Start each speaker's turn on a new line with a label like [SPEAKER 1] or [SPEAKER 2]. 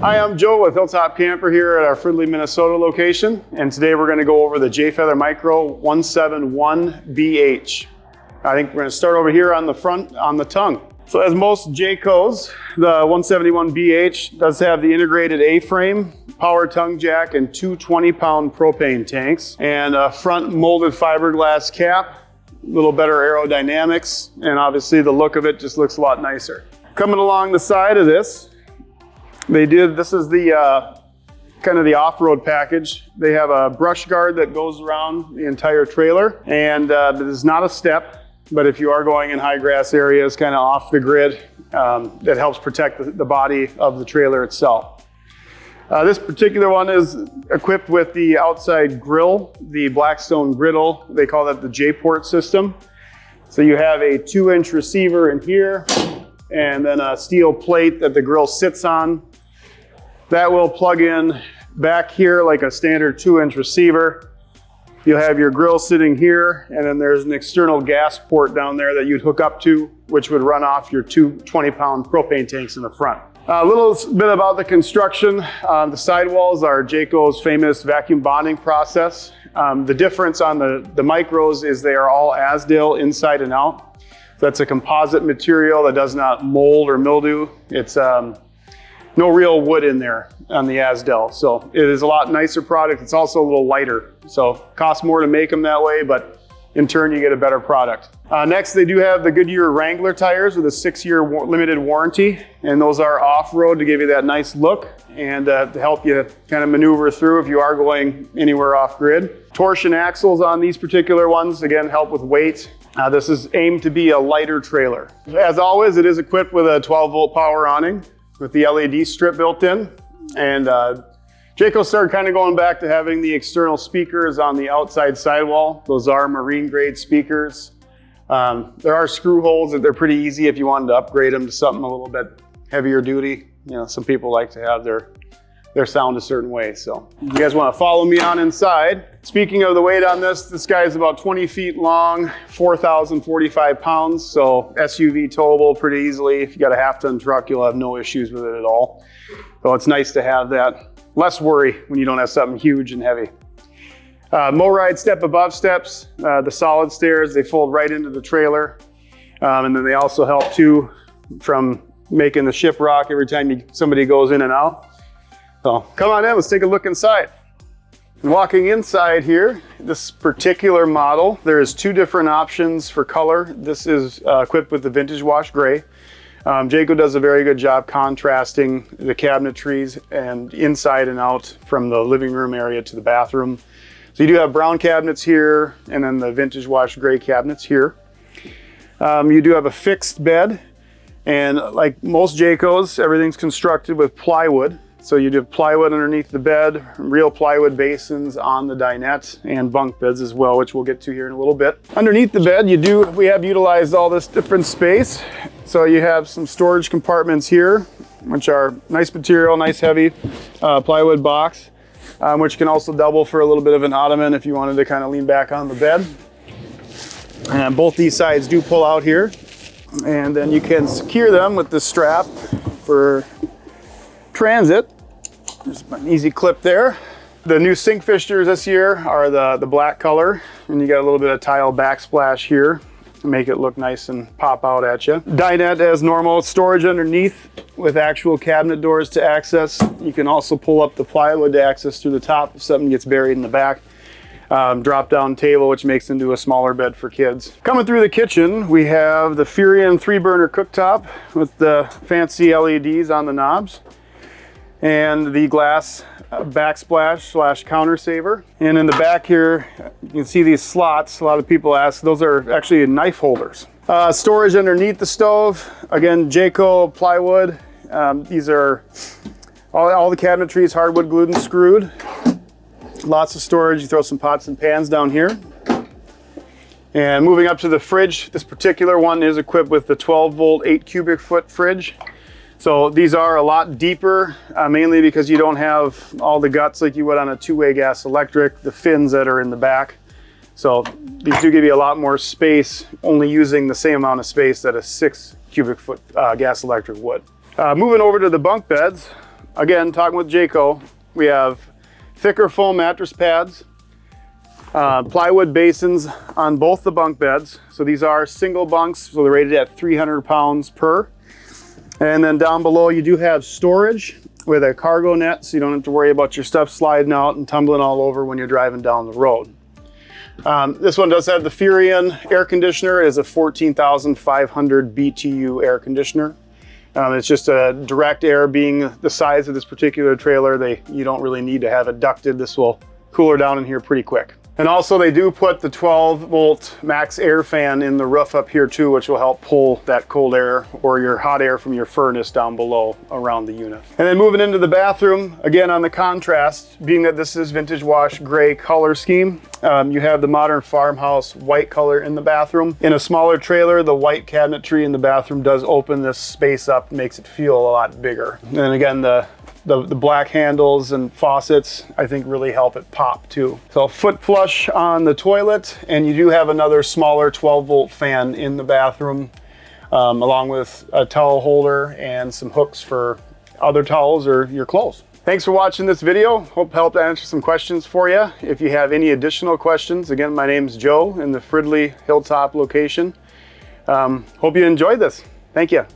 [SPEAKER 1] Hi, I'm Joe with Hilltop Camper here at our Fridley, Minnesota location. And today we're gonna go over the Jayfeather Micro 171BH. I think we're gonna start over here on the front, on the tongue. So as most Jaycos, the 171BH does have the integrated A-frame, power tongue jack, and two 20-pound propane tanks, and a front molded fiberglass cap, a little better aerodynamics, and obviously the look of it just looks a lot nicer. Coming along the side of this, they did, this is the uh, kind of the off-road package. They have a brush guard that goes around the entire trailer, and uh, it is not a step. But if you are going in high grass areas, kind of off the grid, um, that helps protect the, the, body of the trailer itself. Uh, this particular one is equipped with the outside grill, the Blackstone griddle. They call that the J-port system. So you have a two inch receiver in here and then a steel plate that the grill sits on. That will plug in back here like a standard two inch receiver. You'll have your grill sitting here, and then there's an external gas port down there that you'd hook up to, which would run off your two 20 pound propane tanks in the front. A little bit about the construction. Uh, the sidewalls are Jayco's famous vacuum bonding process. Um, the difference on the, the micros is they are all Azdel inside and out. So that's a composite material that does not mold or mildew. It's um, no real wood in there on the Azdel. So it is a lot nicer product. It's also a little lighter. So costs more to make them that way, but in turn you get a better product. Uh, next, they do have the Goodyear Wrangler tires with a six-year wa limited warranty, and those are off-road to give you that nice look and uh, to help you kind of maneuver through if you are going anywhere off-grid. Torsion axles on these particular ones, again, help with weight. Uh, this is aimed to be a lighter trailer. As always, it is equipped with a 12-volt power awning with the LED strip built in. And uh, Jayco started kind of going back to having the external speakers on the outside sidewall. Those are marine grade speakers. Um, there are screw holes that they're pretty easy if you wanted to upgrade them to something a little bit heavier duty. You know, some people like to have their their sound a certain way. So you guys want to follow me on inside. Speaking of the weight on this, this guy is about 20 feet long, 4,045 pounds. So SUV towable pretty easily. If you got a half ton truck, you'll have no issues with it at all. So it's nice to have that. Less worry when you don't have something huge and heavy. Uh, MORryde step above steps, uh, the solid stairs, they fold right into the trailer. Um, and then they also help too from making the ship rock every time you, somebody goes in and out. So come on in, let's take a look inside. Walking inside here, this particular model, there's two different options for color. This is uh, equipped with the Vintage Wash Gray. Um, Jayco does a very good job contrasting the cabinetries and inside and out from the living room area to the bathroom. So you do have brown cabinets here and then the Vintage Wash Gray cabinets here. Um, you do have a fixed bed and like most Jaycos, everything's constructed with plywood. So you do plywood underneath the bed, real plywood basins on the dinette and bunk beds as well, which we'll get to here in a little bit. Underneath the bed, you do, we have utilized all this different space. So you have some storage compartments here, which are nice material, nice heavy uh, plywood box, um, which can also double for a little bit of an ottoman if you wanted to kind of lean back on the bed. And both these sides do pull out here. And then you can secure them with this strap for transit. There's an easy clip there. The new sink fixtures this year are the, the black color, and you got a little bit of tile backsplash here to make it look nice and pop out at you. Dinette as normal, storage underneath with actual cabinet doors to access. You can also pull up the plywood to access through the top if something gets buried in the back. Um, drop down table, which makes into a smaller bed for kids. Coming through the kitchen, we have the Furrion three burner cooktop with the fancy LEDs on the knobs and the glass backsplash slash counter saver. And in the back here, you can see these slots. A lot of people ask, those are actually knife holders. Uh, storage underneath the stove. Again, Jayco plywood. Um, these are all, all the cabinetry is hardwood glued and screwed. Lots of storage. You throw some pots and pans down here. And moving up to the fridge, this particular one is equipped with the 12 volt, 8 cubic foot fridge. So these are a lot deeper, uh, mainly because you don't have all the guts like you would on a two-way gas electric, the fins that are in the back. So these do give you a lot more space, only using the same amount of space that a six cubic foot uh, gas electric would. Uh, moving over to the bunk beds, again, talking with Jayco, we have thicker foam mattress pads, uh, plywood basins on both the bunk beds. So these are single bunks, so they're rated at 300 pounds per. And then down below you do have storage with a cargo net, so you don't have to worry about your stuff sliding out and tumbling all over when you're driving down the road. Um, this one does have the Furrion air conditioner. It is a 14,500 BTU air conditioner. Um, it's just a direct air being the size of this particular trailer. They You don't really need to have it ducted. This will cool her down in here pretty quick. And also they do put the 12 volt max air fan in the roof up here too, which will help pull that cold air or your hot air from your furnace down below around the unit. And then moving into the bathroom, again on the contrast, being that this is vintage wash gray color scheme, um, you have the modern farmhouse white color in the bathroom. In a smaller trailer, the white cabinetry in the bathroom does open this space up, makes it feel a lot bigger. And again, the the, the black handles and faucets, I think really help it pop too. So foot flush on the toilet, and you do have another smaller 12 volt fan in the bathroom, um, along with a towel holder and some hooks for other towels or your clothes. Thanks for watching this video. Hope helped answer some questions for you. If you have any additional questions, again, my name's Joe in the Fridley Hilltop location. Um, hope you enjoyed this. Thank you.